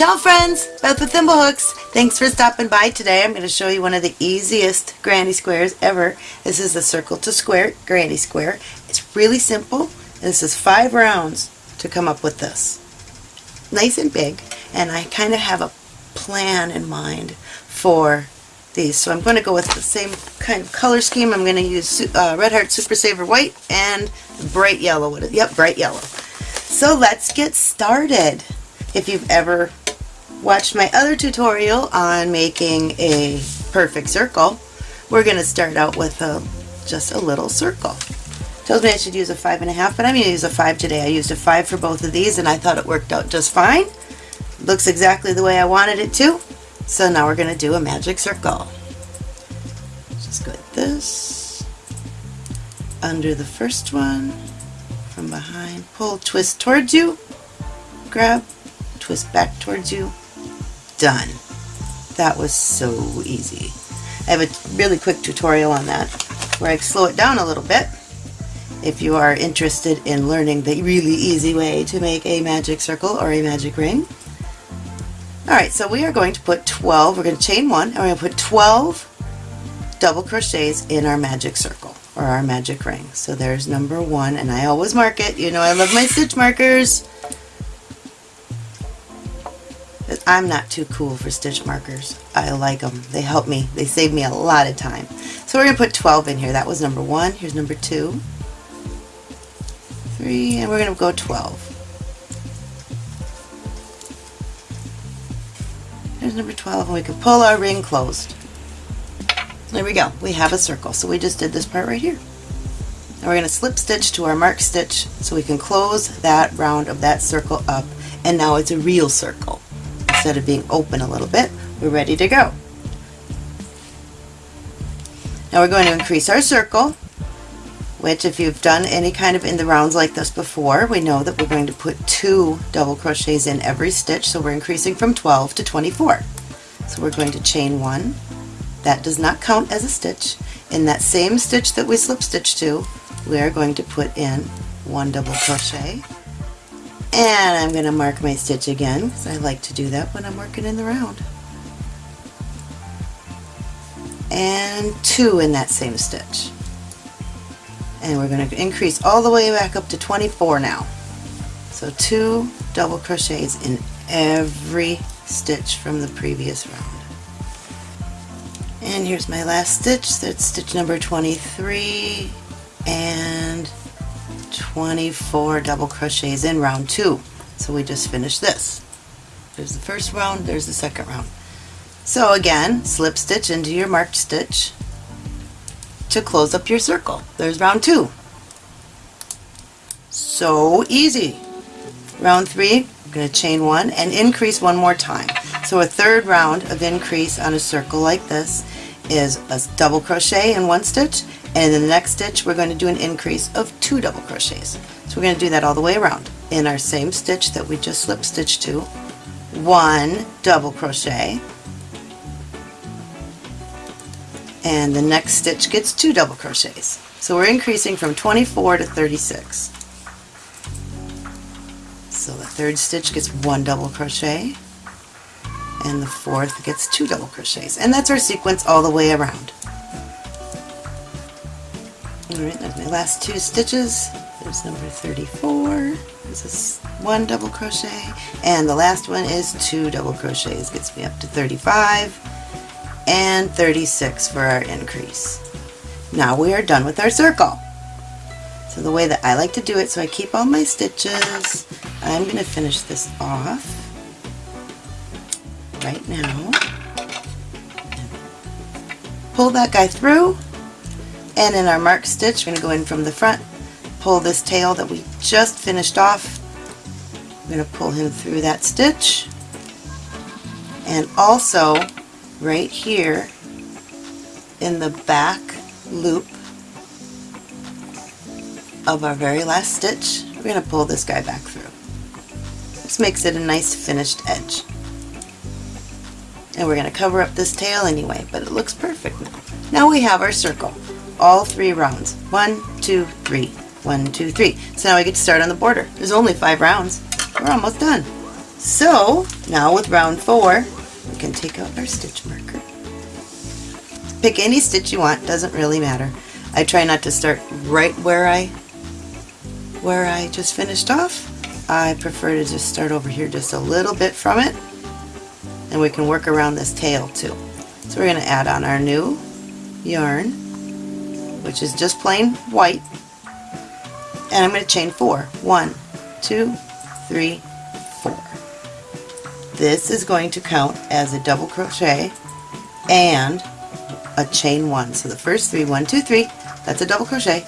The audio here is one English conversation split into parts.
Ciao friends, Beth with Thimblehooks. Thanks for stopping by today. I'm going to show you one of the easiest granny squares ever. This is the circle to square granny square. It's really simple. This is five rounds to come up with this. Nice and big and I kind of have a plan in mind for these. So I'm going to go with the same kind of color scheme. I'm going to use uh, Red Heart Super Saver White and bright yellow. Yep, bright yellow. So let's get started. If you've ever watched my other tutorial on making a perfect circle, we're going to start out with a, just a little circle. Tells me I should use a five and a half, but I'm going to use a five today. I used a five for both of these and I thought it worked out just fine. Looks exactly the way I wanted it to. So now we're going to do a magic circle. Just go like this, under the first one, from behind, pull, twist towards you, grab, twist back towards you, done. That was so easy. I have a really quick tutorial on that where I slow it down a little bit if you are interested in learning the really easy way to make a magic circle or a magic ring. Alright, so we are going to put 12, we're going to chain one, and we're going to put 12 double crochets in our magic circle, or our magic ring. So there's number one, and I always mark it. You know I love my stitch markers. I'm not too cool for stitch markers. I like them. They help me. They save me a lot of time. So we're going to put 12 in here. That was number one. Here's number two, three, and we're going to go 12. There's number 12 and we can pull our ring closed. There we go. We have a circle. So we just did this part right here. Now we're going to slip stitch to our mark stitch so we can close that round of that circle up and now it's a real circle. Instead of being open a little bit, we're ready to go. Now we're going to increase our circle which if you've done any kind of in the rounds like this before, we know that we're going to put two double crochets in every stitch, so we're increasing from 12 to 24. So we're going to chain one. That does not count as a stitch. In that same stitch that we slip stitch to, we are going to put in one double crochet. And I'm going to mark my stitch again, because I like to do that when I'm working in the round. And two in that same stitch and we're going to increase all the way back up to 24 now. So two double crochets in every stitch from the previous round. And here's my last stitch, that's stitch number 23 and 24 double crochets in round two. So we just finished this. There's the first round, there's the second round. So again, slip stitch into your marked stitch, to close up your circle. There's round two. So easy. Round three, I'm going to chain one and increase one more time. So a third round of increase on a circle like this is a double crochet in one stitch and in the next stitch we're going to do an increase of two double crochets. So we're going to do that all the way around. In our same stitch that we just slip stitched to, one double crochet and the next stitch gets two double crochets. So we're increasing from 24 to 36. So the third stitch gets one double crochet and the fourth gets two double crochets and that's our sequence all the way around. Alright, there's my last two stitches. There's number 34. This is one double crochet and the last one is two double crochets. Gets me up to 35 and 36 for our increase. Now we are done with our circle. So the way that I like to do it, so I keep all my stitches, I'm going to finish this off right now. Pull that guy through, and in our mark stitch, we're going to go in from the front, pull this tail that we just finished off. I'm going to pull him through that stitch, and also right here in the back loop of our very last stitch, we're going to pull this guy back through. This makes it a nice finished edge. And we're going to cover up this tail anyway, but it looks perfect now. Now we have our circle, all three rounds. One, two, three. One, two, three. So now we get to start on the border. There's only five rounds. We're almost done. So now with round four, we can take out our stitch marker. Pick any stitch you want, doesn't really matter. I try not to start right where I where I just finished off. I prefer to just start over here just a little bit from it and we can work around this tail too. So we're going to add on our new yarn which is just plain white and I'm going to chain four. One, two, three, four. This is going to count as a double crochet and a chain one. So the first three, one, two, three, that's a double crochet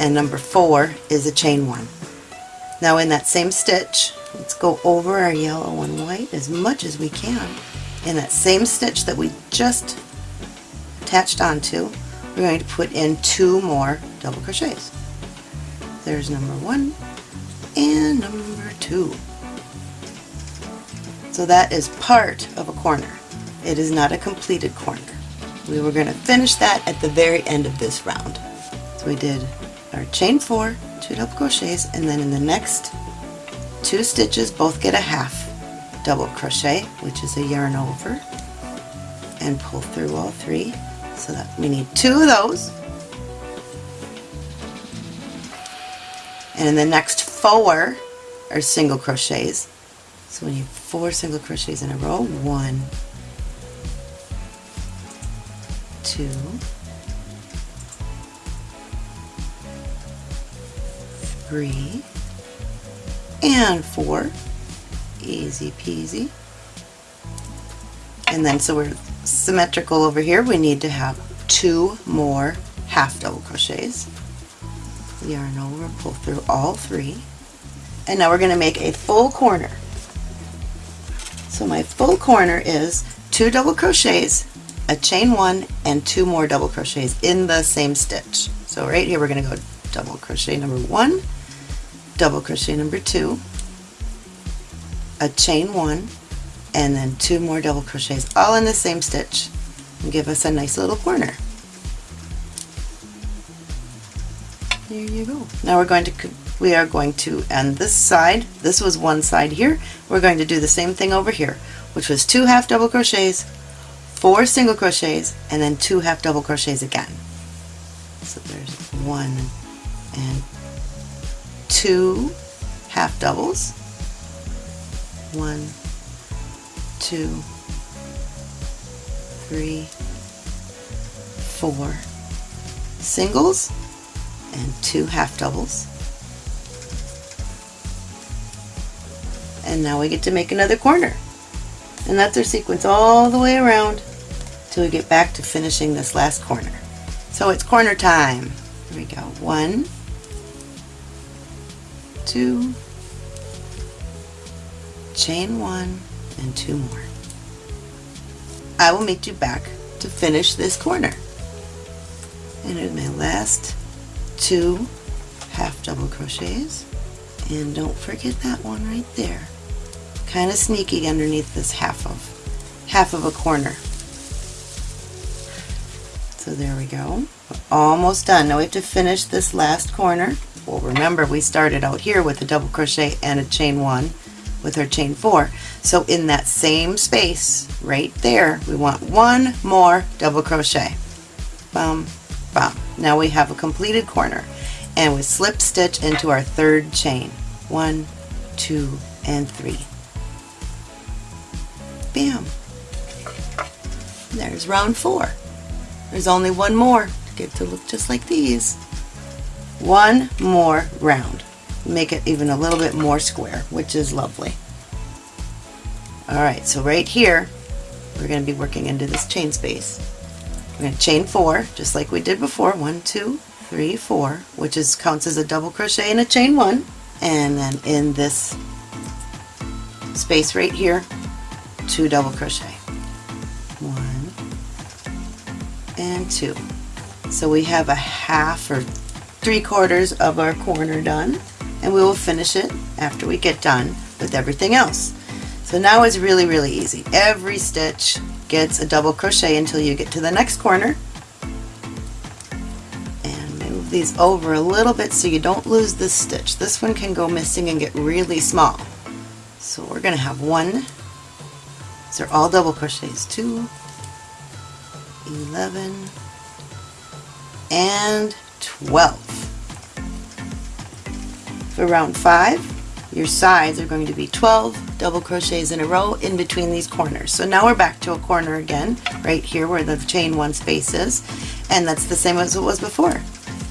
and number four is a chain one. Now in that same stitch, let's go over our yellow and white as much as we can. In that same stitch that we just attached onto, we're going to put in two more double crochets. There's number one and number two. So that is part of a corner. It is not a completed corner. We were going to finish that at the very end of this round. So we did our chain four, two double crochets, and then in the next two stitches both get a half double crochet, which is a yarn over, and pull through all three. So that we need two of those. And in the next four are single crochets. So we need four single crochets in a row. One, two, three, and four. Easy peasy. And then so we're symmetrical over here, we need to have two more half double crochets. Yarn over, pull through all three. And now we're going to make a full corner. So my full corner is two double crochets, a chain one, and two more double crochets in the same stitch. So right here we're going to go double crochet number one, double crochet number two, a chain one, and then two more double crochets all in the same stitch and give us a nice little corner. There you go. Now we're going to we are going to end this side. This was one side here. We're going to do the same thing over here, which was two half double crochets, four single crochets, and then two half double crochets again. So there's one and two half doubles, one, two, three, four singles and two half doubles. And now we get to make another corner. And that's our sequence all the way around till we get back to finishing this last corner. So it's corner time. Here we go. One, two, chain one, and two more. I will meet you back to finish this corner. And in my last two half double crochets and don't forget that one right there. Kind of sneaky underneath this half of half of a corner. So there we go. We're almost done. Now we have to finish this last corner. Well remember we started out here with a double crochet and a chain one with our chain four. So in that same space right there we want one more double crochet. Bum bum. Now we have a completed corner and we slip stitch into our third chain. One two and three. Bam. There's round four. There's only one more to get to look just like these. One more round make it even a little bit more square which is lovely. Alright so right here we're going to be working into this chain space. We're going to chain four just like we did before. One two three four which is counts as a double crochet and a chain one. And then in this space right here two double crochet. One and two. So we have a half or three quarters of our corner done and we will finish it after we get done with everything else. So now it's really really easy. Every stitch gets a double crochet until you get to the next corner. And move these over a little bit so you don't lose this stitch. This one can go missing and get really small. So we're going to have one, these are all double crochets, two, 11, and 12. For round 5, your sides are going to be 12 double crochets in a row in between these corners. So now we're back to a corner again, right here where the chain one space is, and that's the same as it was before.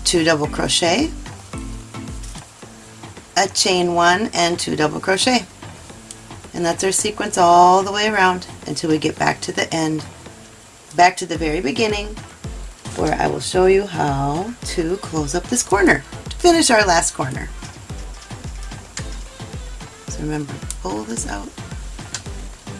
Two double crochet, a chain one, and two double crochet. And that's our sequence all the way around until we get back to the end, back to the very beginning, where I will show you how to close up this corner to finish our last corner. So remember, pull this out.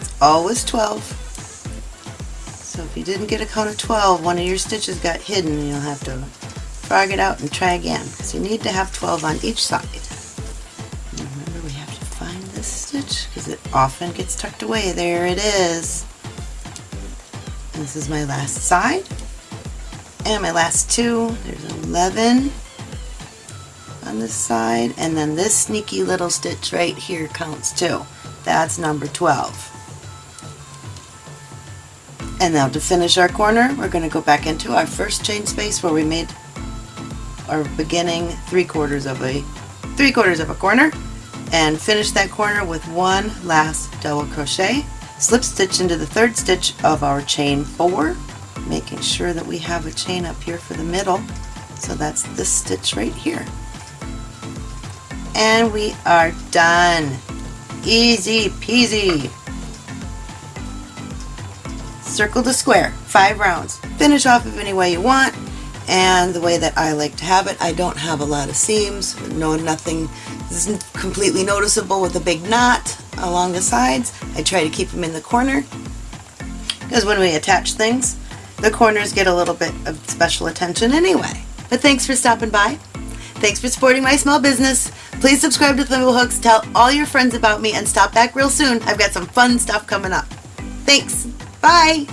It's always 12. So if you didn't get a count of 12, one of your stitches got hidden and you'll have to frog it out and try again. because you need to have 12 on each side. And remember we have to find this stitch because it often gets tucked away. There it is. This is my last side. And my last two, there's 11 on this side. And then this sneaky little stitch right here counts too. That's number 12. And now to finish our corner we're going to go back into our first chain space where we made our beginning three quarters of a three quarters of a corner. And finish that corner with one last double crochet. Slip stitch into the third stitch of our chain four making sure that we have a chain up here for the middle. So that's this stitch right here and we are done. Easy peasy. Circle the square, five rounds. Finish off of any way you want and the way that I like to have it. I don't have a lot of seams, no nothing this is completely noticeable with a big knot along the sides. I try to keep them in the corner because when we attach things, the corners get a little bit of special attention anyway. But thanks for stopping by. Thanks for supporting my small business. Please subscribe to Thimblehooks, tell all your friends about me, and stop back real soon. I've got some fun stuff coming up. Thanks. Bye.